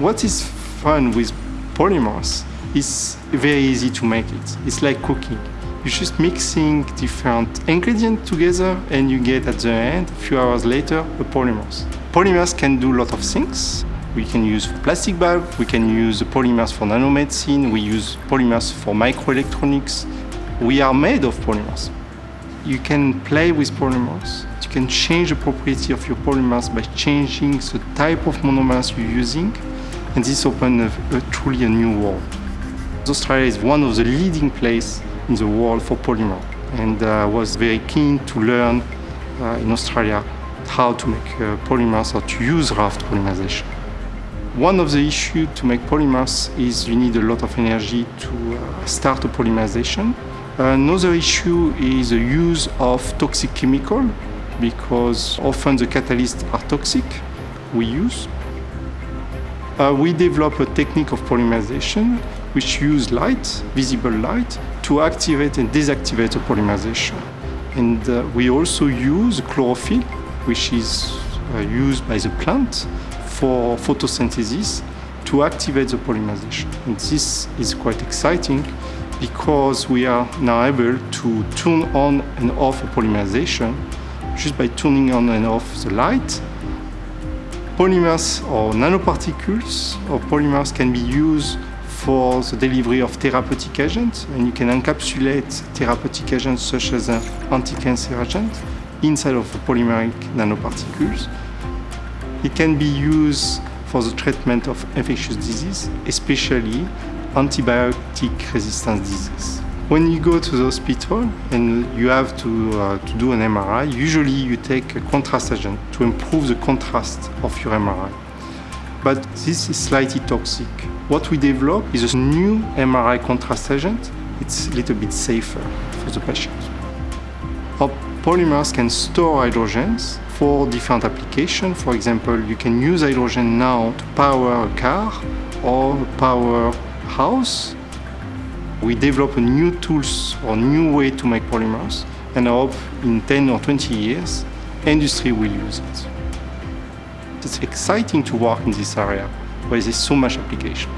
What is fun with polymers is very easy to make it. It's like cooking. You're just mixing different ingredients together and you get at the end, a few hours later, a polymers. Polymers can do a lot of things. We can use plastic bag, we can use polymers for nanomedicine, we use polymers for microelectronics. We are made of polymers. You can play with polymers. You can change the property of your polymers by changing the type of monomers you're using, and this opened a, a, truly a new world. Australia is one of the leading places in the world for polymer and I uh, was very keen to learn uh, in Australia how to make uh, polymers or to use RAFT polymerization. One of the issues to make polymers is you need a lot of energy to uh, start a polymerization. Another issue is the use of toxic chemical because often the catalysts are toxic we use. Uh, we develop a technique of polymerization which use light, visible light, to activate and deactivate the polymerization. And uh, we also use chlorophyll, which is uh, used by the plant for photosynthesis to activate the polymerization. And this is quite exciting because we are now able to turn on and off a polymerization just by turning on and off the light. Polymers or nanoparticles or polymers can be used for the delivery of therapeutic agents, and you can encapsulate therapeutic agents such as an anti-cancer agent inside of polymeric nanoparticles. It can be used for the treatment of infectious disease, especially antibiotic resistant disease. When you go to the hospital and you have to, uh, to do an MRI, usually you take a contrast agent to improve the contrast of your MRI. But this is slightly toxic. What we develop is a new MRI contrast agent. It's a little bit safer for the patient. Our polymers can store hydrogens for different applications. For example, you can use hydrogen now to power a car or power a house. We develop new tools or new way to make polymers and I hope in 10 or 20 years industry will use it. It's exciting to work in this area where there's so much application.